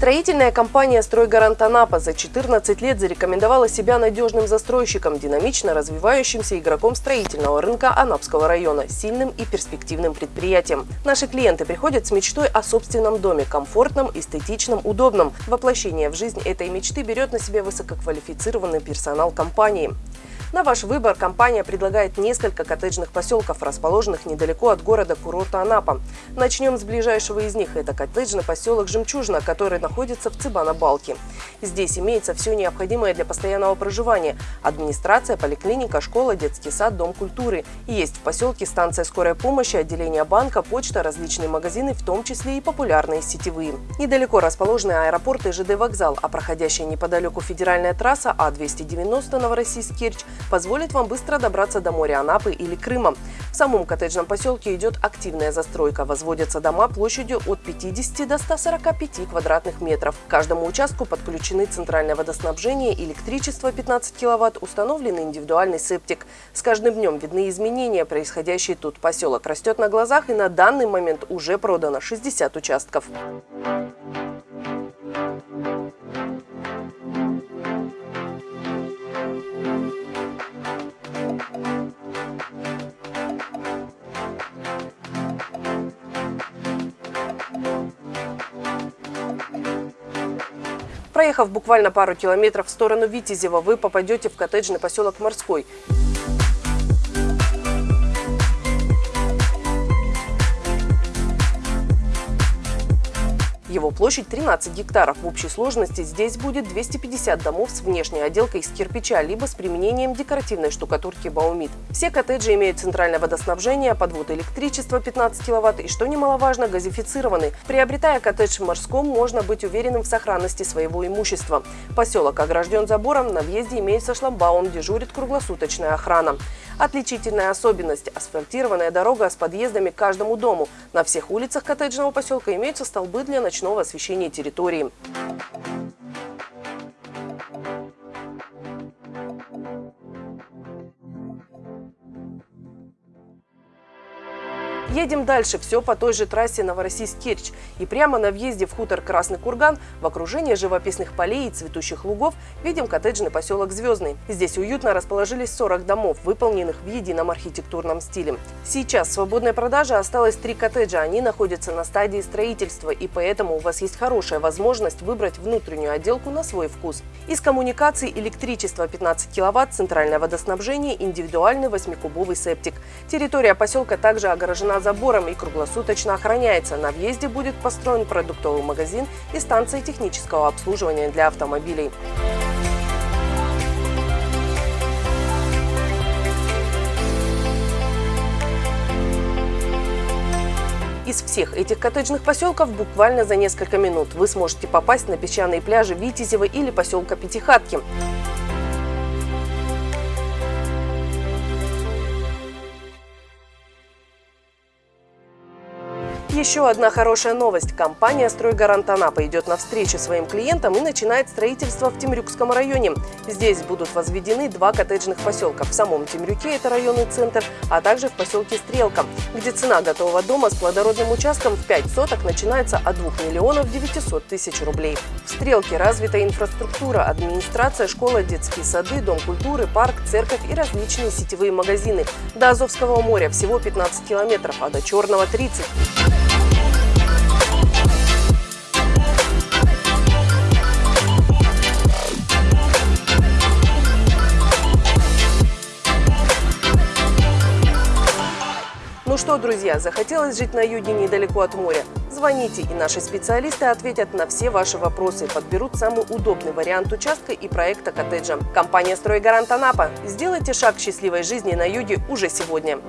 Строительная компания «Стройгарант Анапа» за 14 лет зарекомендовала себя надежным застройщиком, динамично развивающимся игроком строительного рынка Анапского района, сильным и перспективным предприятием. Наши клиенты приходят с мечтой о собственном доме, комфортном, эстетичном, удобном. Воплощение в жизнь этой мечты берет на себя высококвалифицированный персонал компании. На ваш выбор компания предлагает несколько коттеджных поселков, расположенных недалеко от города-курорта Анапа. Начнем с ближайшего из них. Это коттеджный поселок Жемчужина, который находится в Цыбана-Балке. Здесь имеется все необходимое для постоянного проживания. Администрация, поликлиника, школа, детский сад, дом культуры. И есть в поселке станция скорой помощи, отделение банка, почта, различные магазины, в том числе и популярные сетевые. Недалеко расположены аэропорт и ЖД вокзал, а проходящая неподалеку федеральная трасса А-290 Новороссийск-Керчь позволит вам быстро добраться до моря Анапы или Крыма. В самом коттеджном поселке идет активная застройка. Возводятся дома площадью от 50 до 145 квадратных метров. К каждому участку подключены центральное водоснабжение, электричество 15 киловатт, установлен индивидуальный септик. С каждым днем видны изменения, происходящие тут. Поселок растет на глазах и на данный момент уже продано 60 участков. Проехав буквально пару километров в сторону Витязева, вы попадете в коттеджный поселок Морской. Его площадь 13 гектаров. В общей сложности здесь будет 250 домов с внешней отделкой из кирпича, либо с применением декоративной штукатурки Баумит. Все коттеджи имеют центральное водоснабжение, подвод электричества 15 кВт и, что немаловажно, газифицированы. Приобретая коттедж в Морском, можно быть уверенным в сохранности своего имущества. Поселок огражден забором, на въезде имеется шламбаун, дежурит круглосуточная охрана. Отличительная особенность – асфальтированная дорога с подъездами к каждому дому. На всех улицах коттеджного поселка имеются столбы для ночного освещения территории. Едем дальше, все по той же трассе Новороссийск-Керчь. И прямо на въезде в хутор Красный Курган, в окружении живописных полей и цветущих лугов, видим коттеджный поселок Звездный. Здесь уютно расположились 40 домов, выполненных в едином архитектурном стиле. Сейчас в свободной продаже осталось три коттеджа. Они находятся на стадии строительства, и поэтому у вас есть хорошая возможность выбрать внутреннюю отделку на свой вкус. Из коммуникаций электричество 15 кВт, центральное водоснабжение, индивидуальный 8-кубовый септик. Территория поселка также огорожена забором и круглосуточно охраняется. На въезде будет построен продуктовый магазин и станция технического обслуживания для автомобилей. Из всех этих коттеджных поселков буквально за несколько минут вы сможете попасть на песчаные пляжи Витязева или поселка Пятихатки. Еще одна хорошая новость. Компания «Стройгарант Анапа» идет навстречу своим клиентам и начинает строительство в Темрюкском районе. Здесь будут возведены два коттеджных поселка. В самом Темрюке это районный центр, а также в поселке Стрелка, где цена готового дома с плодородным участком в 5 соток начинается от 2 миллионов 900 тысяч рублей. В Стрелке развита инфраструктура, администрация, школа, детские сады, дом культуры, парк, церковь и различные сетевые магазины. До Азовского моря всего 15 километров, а до Черного 30. Что, друзья, захотелось жить на юге недалеко от моря? Звоните, и наши специалисты ответят на все ваши вопросы, подберут самый удобный вариант участка и проекта коттеджа. Компания «Стройгарант Анапа». Сделайте шаг к счастливой жизни на юге уже сегодня.